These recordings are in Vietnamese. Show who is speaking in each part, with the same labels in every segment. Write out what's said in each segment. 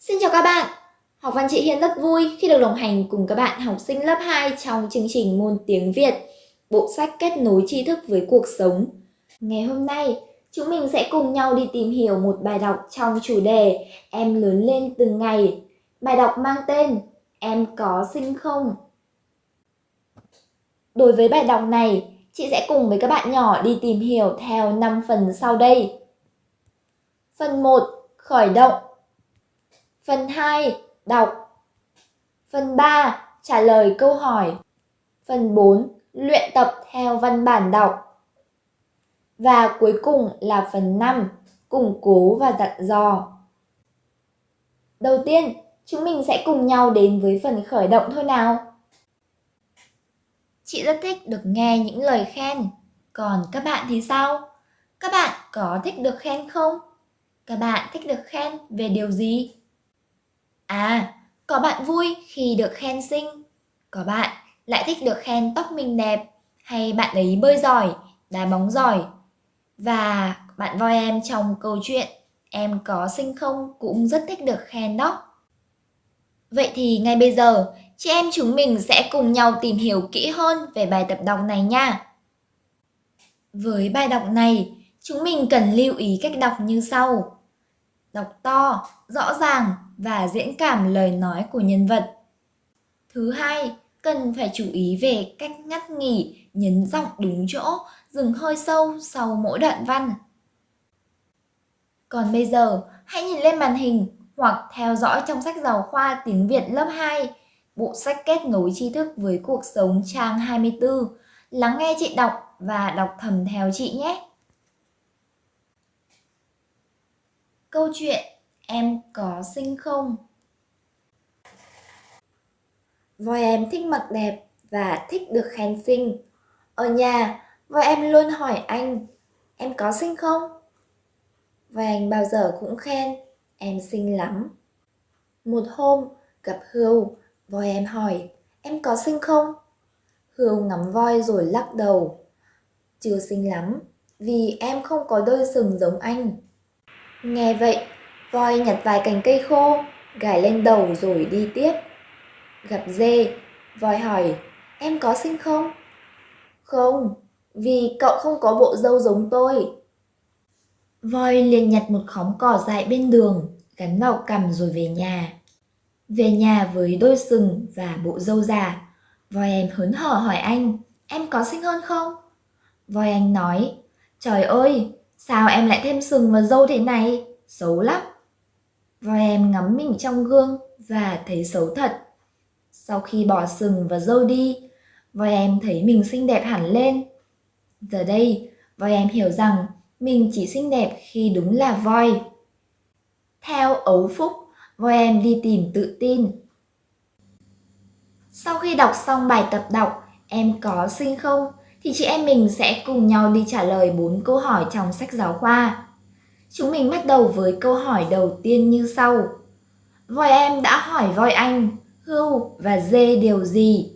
Speaker 1: Xin chào các bạn! Học văn chị Hiên rất vui khi được đồng hành cùng các bạn học sinh lớp 2 trong chương trình môn tiếng Việt, bộ sách kết nối tri thức với cuộc sống. Ngày hôm nay, chúng mình sẽ cùng nhau đi tìm hiểu một bài đọc trong chủ đề Em lớn lên từng ngày. Bài đọc mang tên Em có sinh không? Đối với bài đọc này, chị sẽ cùng với các bạn nhỏ đi tìm hiểu theo 5 phần sau đây. Phần 1. Khởi động Phần 2. Đọc Phần 3. Trả lời câu hỏi Phần 4. Luyện tập theo văn bản đọc Và cuối cùng là phần 5. Củng cố và dặn dò Đầu tiên, chúng mình sẽ cùng nhau đến với phần khởi động thôi nào. Chị rất thích được nghe những lời khen. Còn các bạn thì sao? Các bạn có thích được khen không? Các bạn thích được khen về điều gì? À, có bạn vui khi được khen xinh, có bạn lại thích được khen tóc mình đẹp, hay bạn ấy bơi giỏi, đá bóng giỏi. Và bạn voi em trong câu chuyện Em có xinh không cũng rất thích được khen đó. Vậy thì ngay bây giờ, chị em chúng mình sẽ cùng nhau tìm hiểu kỹ hơn về bài tập đọc này nha. Với bài đọc này, chúng mình cần lưu ý cách đọc như sau. Đọc to, rõ ràng và diễn cảm lời nói của nhân vật. Thứ hai, cần phải chú ý về cách ngắt nghỉ, nhấn giọng đúng chỗ, dừng hơi sâu sau mỗi đoạn văn. Còn bây giờ, hãy nhìn lên màn hình hoặc theo dõi trong sách giáo khoa tiếng Việt lớp 2, bộ sách kết nối tri thức với cuộc sống trang 24. Lắng nghe chị đọc và đọc thầm theo chị nhé. Câu chuyện Em có xinh không? Voi em thích mặc đẹp và thích được khen xinh. Ở nhà, voi em luôn hỏi anh, em có xinh không? Voi anh bao giờ cũng khen, em xinh lắm. Một hôm, gặp Hươu, voi em hỏi, em có xinh không? Hươu ngắm voi rồi lắc đầu. Chưa xinh lắm, vì em không có đôi sừng giống anh. Nghe vậy, voi nhặt vài cành cây khô, gải lên đầu rồi đi tiếp. Gặp dê, voi hỏi, em có xinh không? Không, vì cậu không có bộ dâu giống tôi. Voi liền nhặt một khóm cỏ dại bên đường, gắn vào cằm rồi về nhà. Về nhà với đôi sừng và bộ dâu già, voi em hớn hở hỏi anh, em có xinh hơn không? Voi anh nói, trời ơi, sao em lại thêm sừng và râu thế này? Xấu lắm. Voi em ngắm mình trong gương và thấy xấu thật. Sau khi bỏ sừng và râu đi, voi em thấy mình xinh đẹp hẳn lên. Giờ đây, voi em hiểu rằng mình chỉ xinh đẹp khi đúng là voi. Theo ấu phúc, voi em đi tìm tự tin. Sau khi đọc xong bài tập đọc Em có xinh không? Thì chị em mình sẽ cùng nhau đi trả lời 4 câu hỏi trong sách giáo khoa. Chúng mình bắt đầu với câu hỏi đầu tiên như sau. Voi em đã hỏi voi anh, hưu và dê điều gì?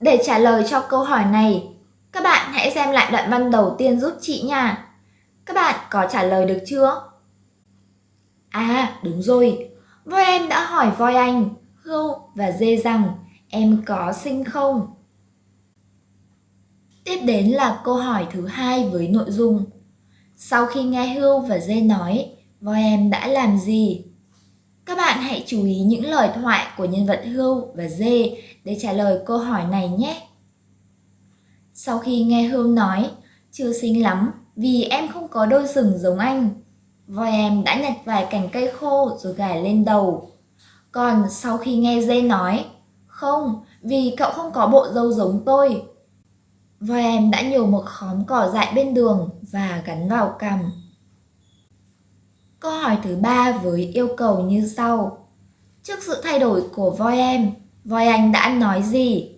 Speaker 1: Để trả lời cho câu hỏi này, các bạn hãy xem lại đoạn văn đầu tiên giúp chị nha. Các bạn có trả lời được chưa? À, đúng rồi. Voi em đã hỏi voi anh, hưu và dê rằng em có sinh không? Tiếp đến là câu hỏi thứ hai với nội dung sau khi nghe Hưu và Dê nói, voi em đã làm gì? Các bạn hãy chú ý những lời thoại của nhân vật Hưu và Dê để trả lời câu hỏi này nhé. Sau khi nghe Hưu nói, chưa xinh lắm vì em không có đôi sừng giống anh. Voi em đã nhặt vài cành cây khô rồi gài lên đầu. Còn sau khi nghe Dê nói, không, vì cậu không có bộ râu giống tôi, Voi em đã nhổ một khóm cỏ dại bên đường và gắn vào cằm. Câu hỏi thứ ba với yêu cầu như sau. Trước sự thay đổi của voi em, voi anh đã nói gì?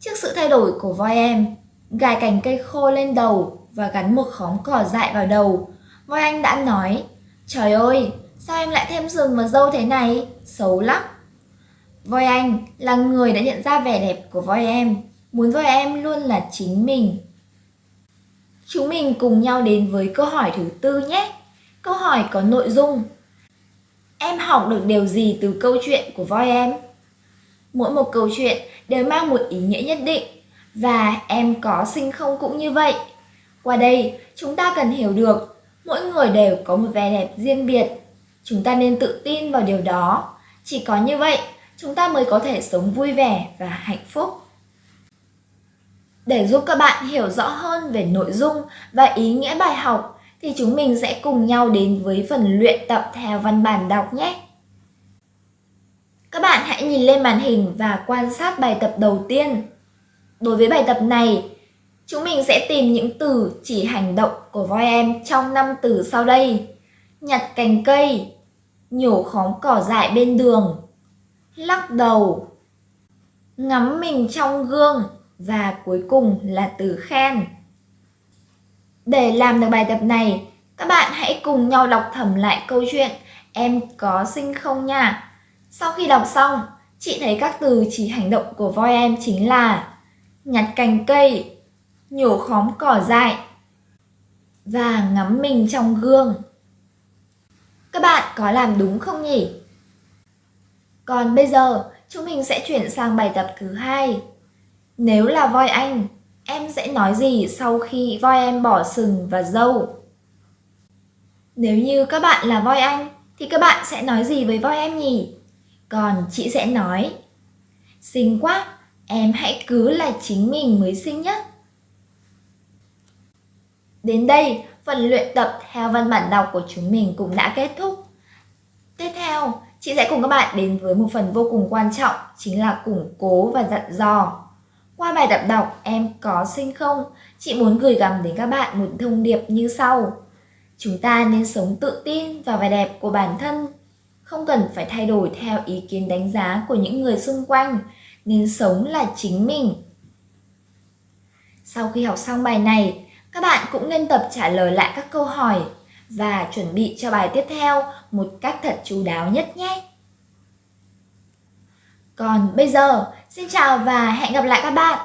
Speaker 1: Trước sự thay đổi của voi em, gài cành cây khô lên đầu và gắn một khóm cỏ dại vào đầu, voi anh đã nói, Trời ơi, sao em lại thêm sừng mà dâu thế này? Xấu lắm. Voi anh là người đã nhận ra vẻ đẹp của voi em muốn voi em luôn là chính mình. Chúng mình cùng nhau đến với câu hỏi thứ tư nhé. Câu hỏi có nội dung Em học được điều gì từ câu chuyện của voi em? Mỗi một câu chuyện đều mang một ý nghĩa nhất định và em có sinh không cũng như vậy. Qua đây, chúng ta cần hiểu được mỗi người đều có một vẻ đẹp riêng biệt. Chúng ta nên tự tin vào điều đó. Chỉ có như vậy, chúng ta mới có thể sống vui vẻ và hạnh phúc. Để giúp các bạn hiểu rõ hơn về nội dung và ý nghĩa bài học thì chúng mình sẽ cùng nhau đến với phần luyện tập theo văn bản đọc nhé. Các bạn hãy nhìn lên màn hình và quan sát bài tập đầu tiên. Đối với bài tập này, chúng mình sẽ tìm những từ chỉ hành động của voi em trong năm từ sau đây. Nhặt cành cây, nhổ khóm cỏ dại bên đường, lắc đầu, ngắm mình trong gương và cuối cùng là từ khen. Để làm được bài tập này, các bạn hãy cùng nhau đọc thầm lại câu chuyện Em có sinh không nha. Sau khi đọc xong, chị thấy các từ chỉ hành động của voi em chính là nhặt cành cây, nhổ khóm cỏ dại và ngắm mình trong gương. Các bạn có làm đúng không nhỉ? Còn bây giờ, chúng mình sẽ chuyển sang bài tập thứ hai. Nếu là voi anh, em sẽ nói gì sau khi voi em bỏ sừng và dâu? Nếu như các bạn là voi anh, thì các bạn sẽ nói gì với voi em nhỉ? Còn chị sẽ nói, xinh quá, em hãy cứ là chính mình mới xinh nhất. Đến đây, phần luyện tập theo văn bản đọc của chúng mình cũng đã kết thúc. Tiếp theo, chị sẽ cùng các bạn đến với một phần vô cùng quan trọng, chính là củng cố và dặn dò. Qua bài tập đọc Em có xinh không? Chị muốn gửi gắm đến các bạn một thông điệp như sau. Chúng ta nên sống tự tin vào vẻ đẹp của bản thân, không cần phải thay đổi theo ý kiến đánh giá của những người xung quanh, nên sống là chính mình. Sau khi học xong bài này, các bạn cũng nên tập trả lời lại các câu hỏi và chuẩn bị cho bài tiếp theo một cách thật chú đáo nhất nhé. Còn bây giờ, xin chào và hẹn gặp lại các bạn!